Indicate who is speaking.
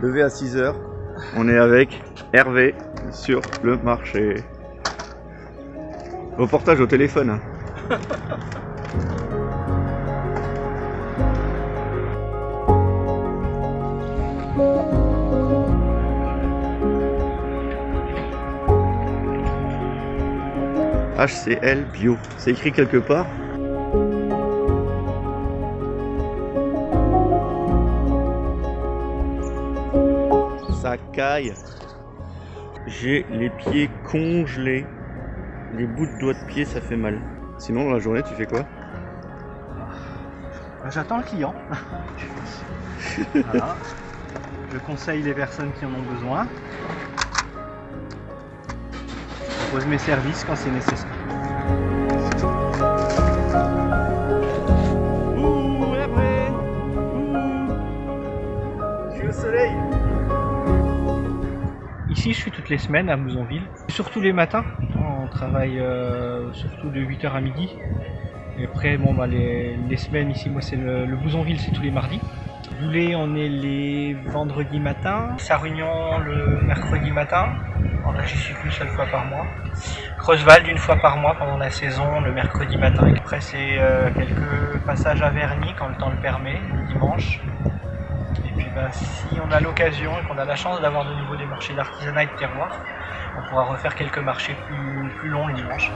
Speaker 1: Levé à 6h. On est avec Hervé sur le marché. Reportage au téléphone. HCL Bio. C'est écrit quelque part Caille. J'ai les pieds congelés. Les bouts de doigts de pied, ça fait mal. Sinon, dans la journée, tu fais quoi?
Speaker 2: J'attends le client. Voilà. Je conseille les personnes qui en ont besoin. Je propose mes services quand c'est nécessaire. Ici, je suis toutes les semaines à Mousonville. Surtout les matins. On travaille euh, surtout de 8h à midi. Et après, bon, bah, les, les semaines ici, moi, c'est le, le Bouzonville, c'est tous les mardis. Boulet, on est les vendredis matins. Sarunion, le mercredi matin. Là, j'y suis qu'une seule fois par mois. Creusewald, une fois par mois pendant la saison, le mercredi matin. Et après, c'est euh, quelques passages à Verny quand le temps le permet, le dimanche. Et puis, bah, si on a l'occasion et qu'on a la chance d'avoir de nouveau des marchés d'artisanat et de terroir, on pourra refaire quelques marchés plus, plus longs le dimanche.